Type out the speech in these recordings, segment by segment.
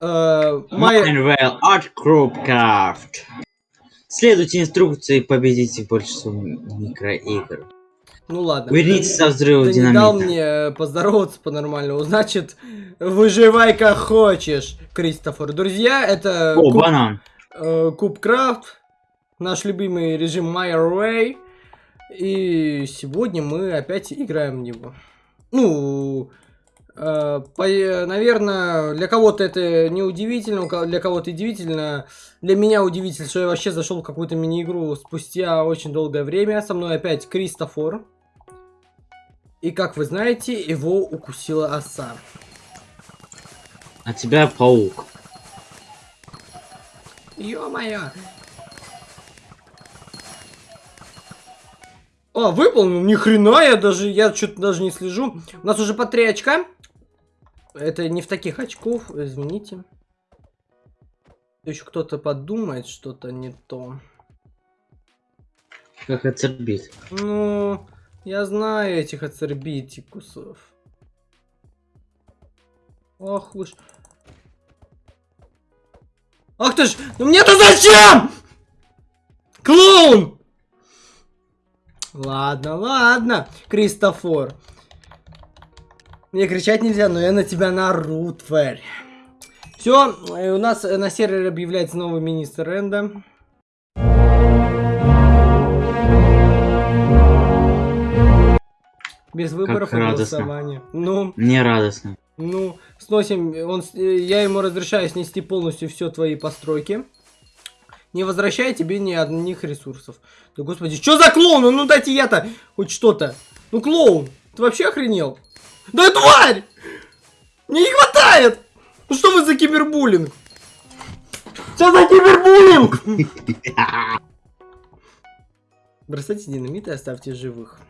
Э, Art Group Craft. Следуйте инструкции, победите большинство микроигр. Ну ладно. Вернитесь со взрыва Ты не дал динамита. мне поздороваться по-нормальному. Значит, выживай как хочешь, Кристофер. Друзья, это О, Куб, банан. э, Кубкрафт, наш любимый режим My. И сегодня мы опять играем в него. Ну, э, наверное, для кого-то это не удивительно, для кого-то удивительно. Для меня удивительно, что я вообще зашел в какую-то мини-игру спустя очень долгое время. Со мной опять Кристофор. И как вы знаете, его укусила оса. А тебя паук. Ё-моё! А, выполнил, ни хрена, я даже, я что-то даже не слежу. У нас уже по 3 очка. Это не в таких очков, извините. Еще кто-то подумает, что-то не то. Как оцербит. Ну, я знаю этих ацербитикусов. Ах вы ж... Ах ты ж... Ну мне-то зачем? Клоун! Ладно, ладно, Кристофор. Мне кричать нельзя, но я на тебя нару, тварь. Все, у нас э, на сервере объявляется новый министр Энда. Без выборов и радостно. голосования. Ну, Мне радостно. ну, сносим, он, э, я ему разрешаю снести полностью все твои постройки. Не возвращая тебе ни одних ресурсов. Да господи, что за клоун? Ну дайте я-то хоть что-то. Ну клоун, ты вообще охренел? Да тварь! Мне не хватает! Ну что вы за кибербуллинг? Что за кибербуллинг? Бросайте динамит и оставьте живых.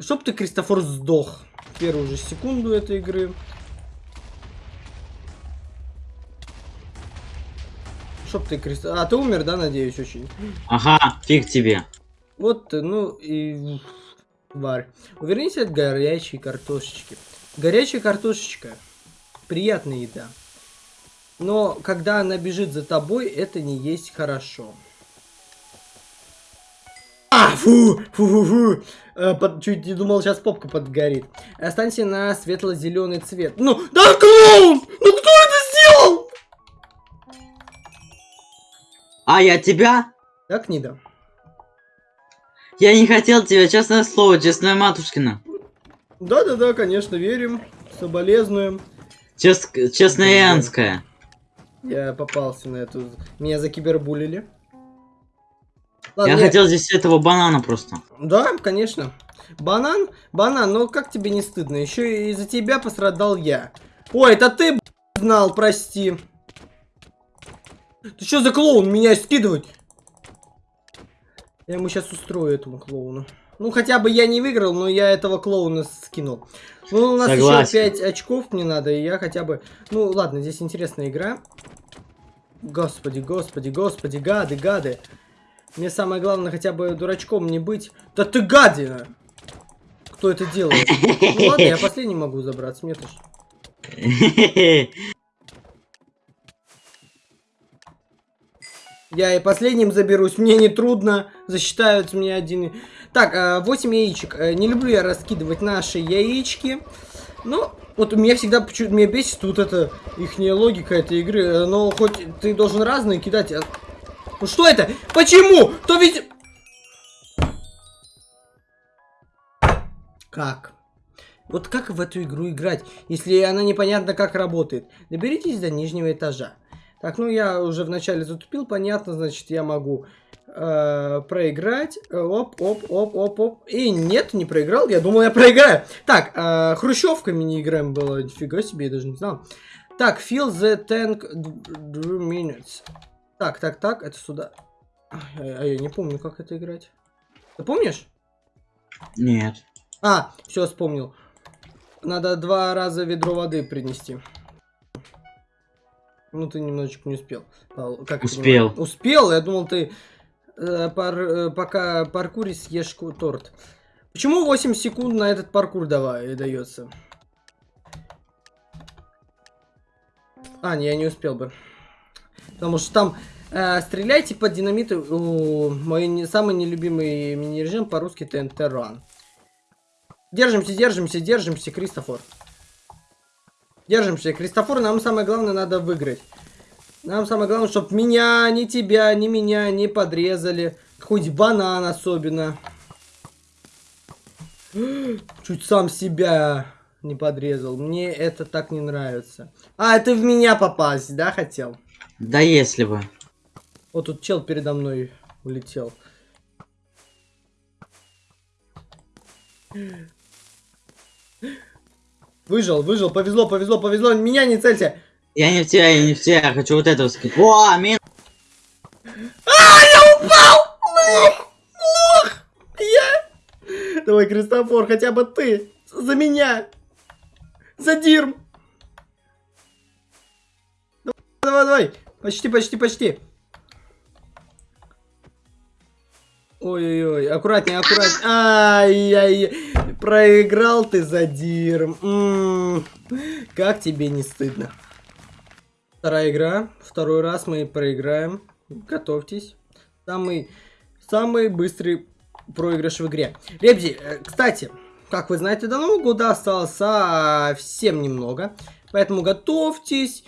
Чтоб ты, Кристофор, сдох. в Первую же секунду этой игры. Чтоб ты, Кристофор... А, ты умер, да, надеюсь, очень? Ага, фиг тебе. Вот, ну и... Тварь. Увернись от горячей картошечки. Горячая картошечка. Приятная еда. Но когда она бежит за тобой, это не есть хорошо. А, фу, фу, фу, фу. Э, под- чуть не думал, сейчас попка подгорит. Останься на светло-зеленый цвет. Ну, да клоун! Ну кто это сделал? А я тебя? Так, не да. Я не хотел тебя, честное слово, честная матушкина. Да-да-да, конечно, верим. Соболезнуем. Чест... Честная. Янская. Я попался на эту... Меня закибербулили. Я Ладно, хотел здесь этого банана просто. Да, конечно. Банан? Банан, ну как тебе не стыдно? Еще и из-за тебя пострадал я. Ой, это ты, знал, прости. Ты что за клоун меня скидывать? Я ему сейчас устрою этому клоуну. Ну, хотя бы я не выиграл, но я этого клоуна скинул. Ну, у нас Согласен. еще 5 очков мне надо, и я хотя бы... Ну, ладно, здесь интересная игра. Господи, господи, господи, гады, гады. Мне самое главное хотя бы дурачком не быть. Да ты гадина! Кто это делает? Ну ладно, я последний могу забраться, мне тоже. Я и последним заберусь, мне не трудно, засчитают мне один. Так, 8 яичек. Э, Не люблю я раскидывать наши яички. Ну, вот у меня всегда почему меня бесит вот эта ихняя логика этой игры. Э, Но хоть ты должен разные кидать. а- Ну что это? Почему? То ведь... Как? Вот как в эту игру играть, если она непонятно как работает? Доберитесь до нижнего этажа. Так, ну я уже вначале затупил, понятно, значит я могу э, проиграть. Э, Оп, оп, оп, оп, оп. И нет, не проиграл, я думал я проиграю. Так, э, хрущевка мини-играем была, нифига себе, я даже не знал. Так, fill the tank two minutes. Так, так, так, это сюда. А, а я не помню, как это играть. Ты помнишь? Нет. А, все, вспомнил. Надо два раза ведро воды принести. Ну, ты немножечко не успел. Как Успел. Успел? Я думал, ты э, пар- э, пока паркуришь, съешь торт. Почему 8 секунд на этот паркур давай, дается? А, не, я не успел бы. Потому что там э, стреляйте под динамиты. О, мой не, самый нелюбимый мини-режим по-русски ТНТ Ран. Держимся, держимся, держимся, Кристофор. Держимся, Кристофор, нам самое главное надо выиграть. Нам самое главное, чтобы меня, ни тебя, ни меня не подрезали. Хоть банан особенно. Чуть сам себя не подрезал. Мне это так не нравится. А, это в меня попасть, да, хотел? Да если бы. Вот тут чел передо мной улетел. Выжил, выжил, повезло, повезло, повезло. Меня не целься. Я не в тебя, я не в тебя, я хочу вот этого скинуть. О, мин... А, я упал! Лох! Лох! Я... Давай, Кристофор, хотя бы ты. За меня. За Дирм. Давай, давай. Почти, почти, почти. Ой-ой-ой, аккуратнее, аккуратнее. Ай-яй, проиграл ты за Дирм. М -м -м. Как тебе не стыдно? Вторая игра. Второй раз мы проиграем. Готовьтесь. Самый, самый быстрый проигрыш в игре. Ребзи, э, кстати, как вы знаете, до Нового года осталось совсем немного. Поэтому готовьтесь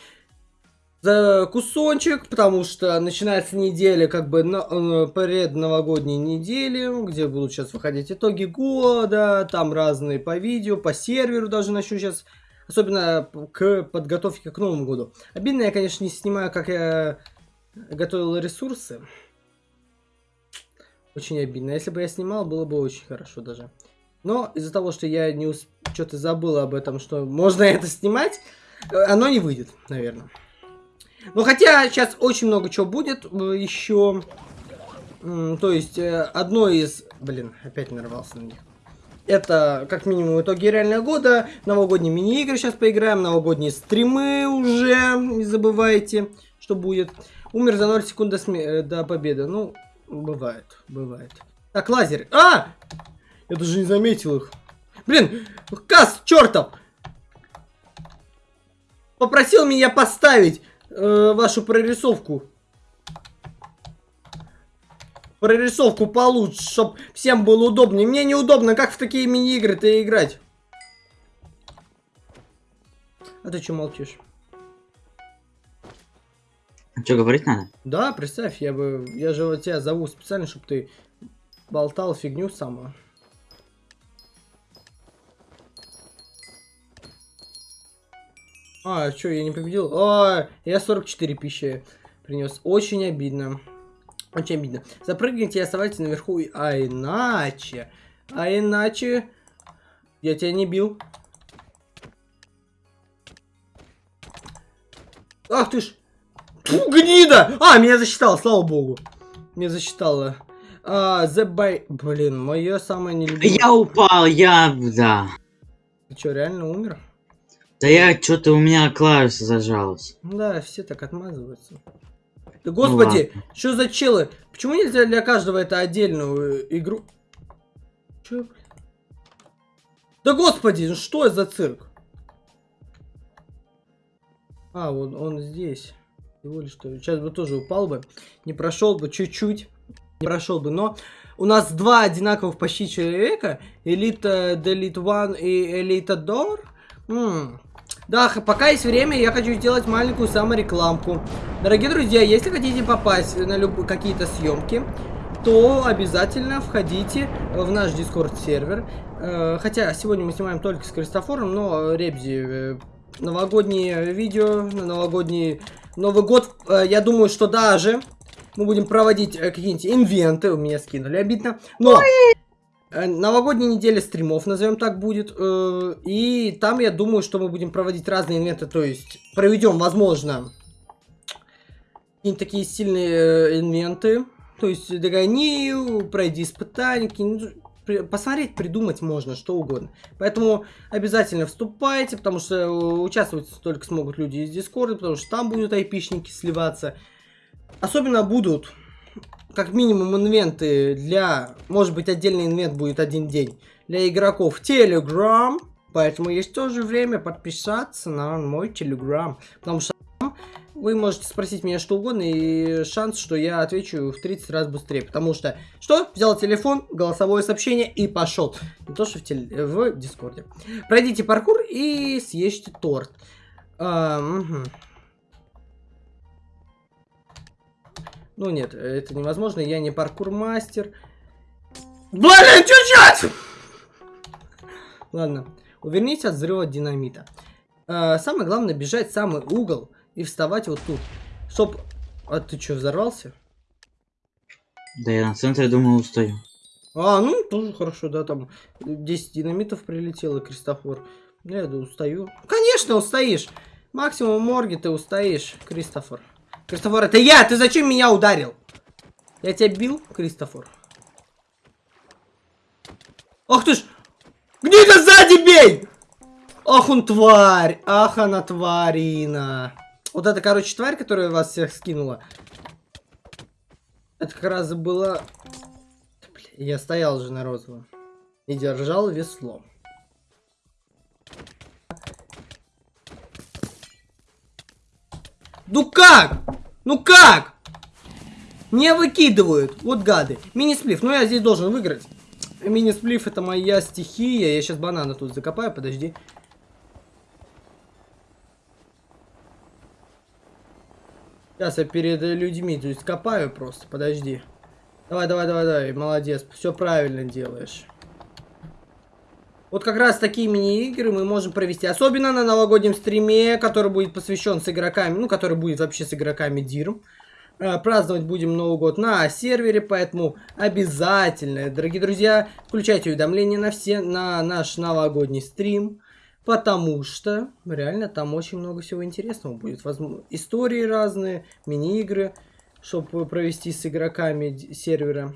за кусочек, потому что начинается неделя, как бы на, э, пред новогодней недели, где будут сейчас выходить итоги года, там разные по видео, по серверу даже начну сейчас, особенно к подготовке к Новому году. Обидно, я, конечно, не снимаю, как я готовил ресурсы. Очень обидно. Если бы я снимал, было бы очень хорошо даже. Но из-за того, что я не усп... что-то забыл об этом, что можно это снимать, э, оно не выйдет, наверное. Ну, хотя сейчас очень много чего будет э, еще. То есть, э, одно из... Блин, опять нарвался на них. Это, как минимум, итоги реального года. Новогодние мини-игры сейчас поиграем. Новогодние стримы уже. Не забывайте, что будет. Умер за 0 секунд до, сме... до победы. Ну, бывает, бывает. Так, лазер. А! Я даже не заметил их. Блин, Кас, чертов! Попросил меня поставить э, вашу прорисовку. Прорисовку получше, чтобы всем было удобнее. Мне неудобно, как в такие мини-игры-то играть. А ты что молчишь? А что, говорить надо? Да, представь, я бы... Я же вот тебя зову специально, чтобы ты болтал фигню самую. А, что, я не победил? О, я 44 пищи принес. Очень обидно. Очень обидно. Запрыгните и оставайтесь наверху. А иначе... А иначе... Я тебя не бил. Ах ты ж... Фу, гнида! А, меня засчитало, слава богу. Меня засчитало. А, the by... Блин, мое самое нелюбимое... Я упал, я... Да. Ты что, реально умер? Да я что-то у меня клавиша зажалась. Да, все так отмазываются. Да господи, ну, что за челы? Почему нельзя для каждого это отдельную игру? Че, Да господи, ну что за цирк? А, вот он здесь. Всего лишь что. Сейчас бы тоже упал бы. Не прошел бы чуть-чуть. Не прошел бы, но у нас два одинаковых почти человека. Элита Делит One и Элита Дор. Да, пока есть время, я хочу сделать маленькую саморекламку. Дорогие друзья, если хотите попасть на люб... какие-то съемки, то обязательно входите в наш Discord сервер. Э, хотя сегодня мы снимаем только с Кристофором, но Ребзи, э, новогодние видео, новогодний Новый год, э, я думаю, что даже мы будем проводить какие-нибудь инвенты. У меня скинули, обидно. Но новогодняя неделя стримов, назовем так, будет. Э, и там я думаю, что мы будем проводить разные инвенты. То есть проведем, возможно, какие-нибудь такие сильные э, инвенты. То есть догони, пройди испытания, посмотреть, придумать можно, что угодно. Поэтому обязательно вступайте, потому что участвовать только смогут люди из Дискорда, потому что там будут айпишники сливаться. Особенно будут как минимум инвенты для... Может быть, отдельный инвент будет один день. Для игроков Telegram. Поэтому есть тоже время подписаться на мой Telegram. Потому что. Вы можете спросить меня что угодно, и шанс, что я отвечу в 30 раз быстрее. Потому что, что? Взял телефон, голосовое сообщение и пошел. Не то, что в, теле... в Дискорде. Пройдите паркур и съешьте торт. А, угу. Ну нет, это невозможно, я не паркур-мастер. Блин, чуть-чуть! Ладно, увернитесь от взрыва динамита. А, самое главное бежать в самый угол и вставать вот тут. Чтоб... А ты что, взорвался? Да я на центре, думаю, устаю. А, ну, тоже хорошо, да, там 10 динамитов прилетело, Кристофор. Я да, устаю. Конечно, устоишь. Максимум морги ты устоишь, Кристофор. Кристофор, это я! Ты зачем меня ударил? Я тебя бил, Кристофор? Ах ты ж! Где-то сзади бей! Ах он тварь! Ах она тварина! Вот это, короче, тварь, которая вас всех скинула. Это как раз было... Я стоял же на розовом. И держал весло. Ну как? Ну как? Не выкидывают. Вот гады. Мини-сплив. Ну я здесь должен выиграть. Мини-сплив это моя стихия. Я сейчас банана тут закопаю, подожди. Сейчас я перед людьми то есть копаю просто, подожди. Давай, давай, давай, давай, молодец, все правильно делаешь. Вот как раз такие мини-игры мы можем провести. Особенно на новогоднем стриме, который будет посвящен с игроками, ну, который будет вообще с игроками Дирм. Э, праздновать будем Новый год на сервере, поэтому обязательно, дорогие друзья, включайте уведомления на все, на наш новогодний стрим. Потому что реально там очень много всего интересного будет. Возможно, истории разные, мини-игры, чтобы провести с игроками сервера.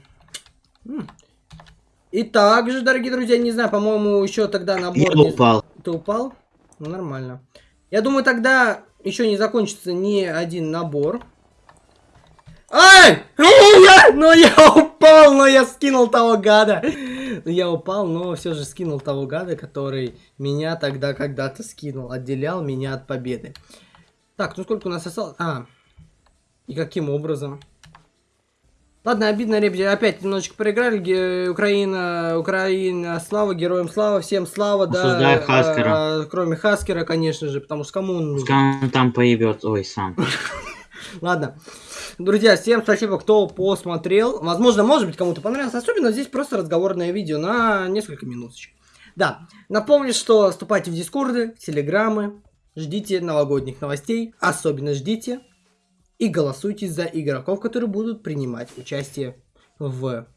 И также, дорогие друзья, не знаю, по-моему, еще тогда набор... Я не... упал. Ты упал? Ну, нормально. Я думаю, тогда еще не закончится ни один набор. Ай! Ну я, ну упал, но я скинул того гада. Ну я упал, но все же скинул того гада, который меня тогда когда-то скинул. Отделял меня от победы. Так, ну сколько у нас осталось? А, и каким образом? Ладно, обидно, ребята, опять немножечко проиграли. Ге Украина, Украина, слава, героям слава, всем слава, да. Хаскера. А, кроме Хаскера, конечно же, потому что кому он нужен? Там поебет, ой, сам. Ладно. Друзья, всем спасибо, кто посмотрел. Возможно, может быть, кому-то понравилось. Особенно здесь просто разговорное видео на несколько минуточек. Да, напомню, что вступайте в дискорды, в телеграммы, ждите новогодних новостей, особенно ждите и голосуйте за игроков, которые будут принимать участие в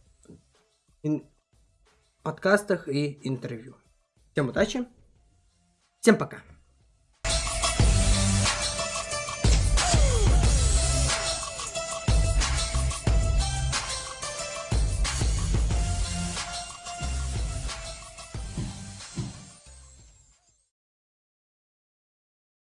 подкастах и интервью. Всем удачи, всем пока.